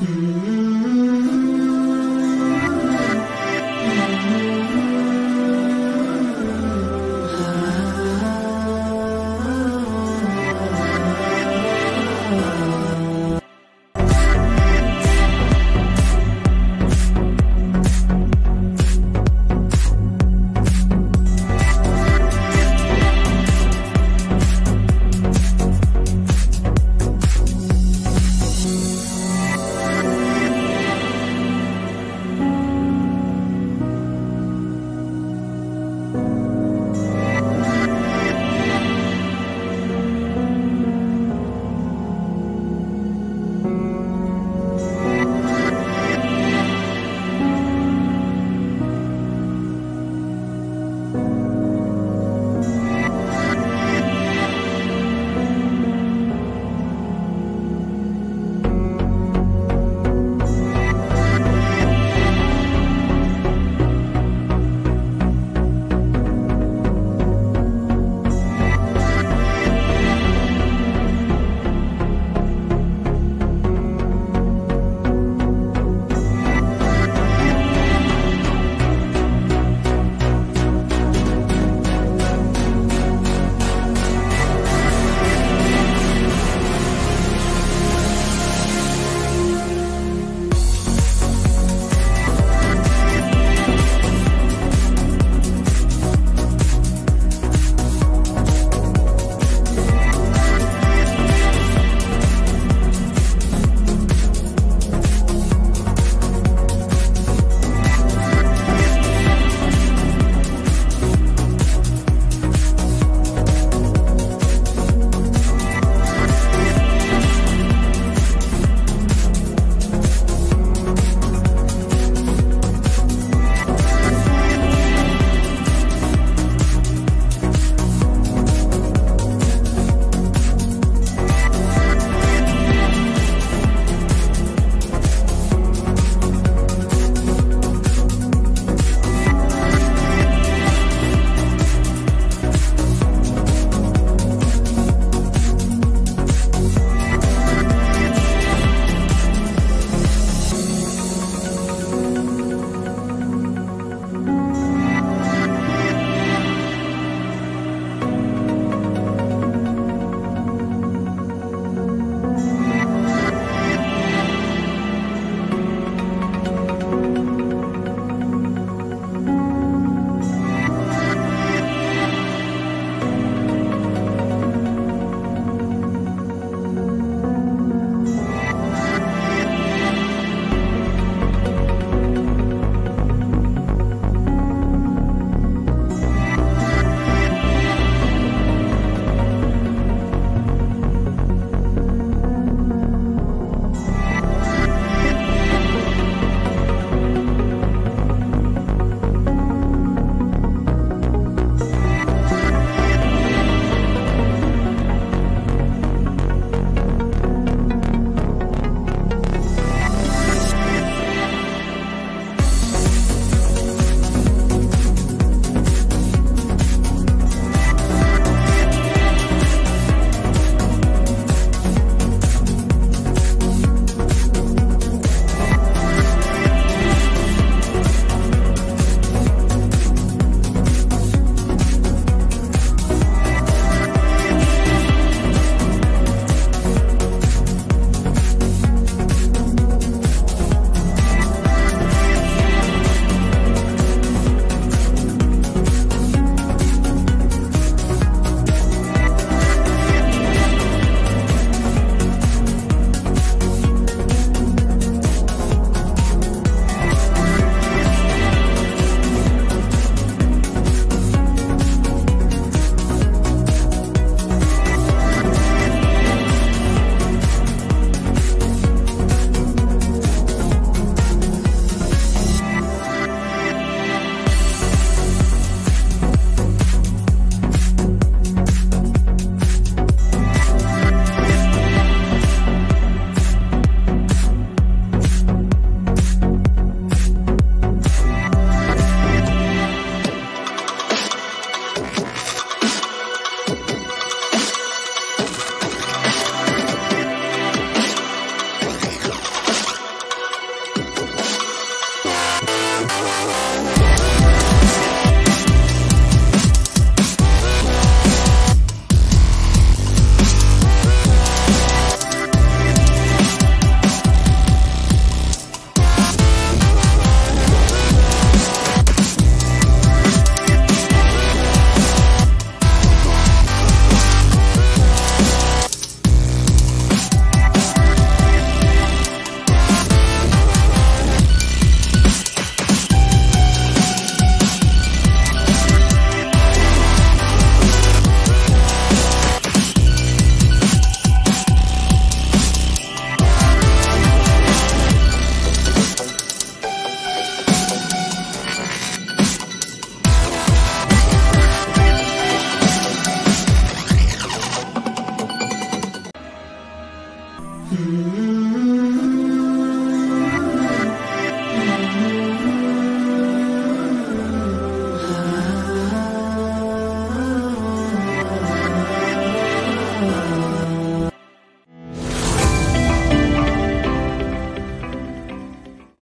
Mm-hmm.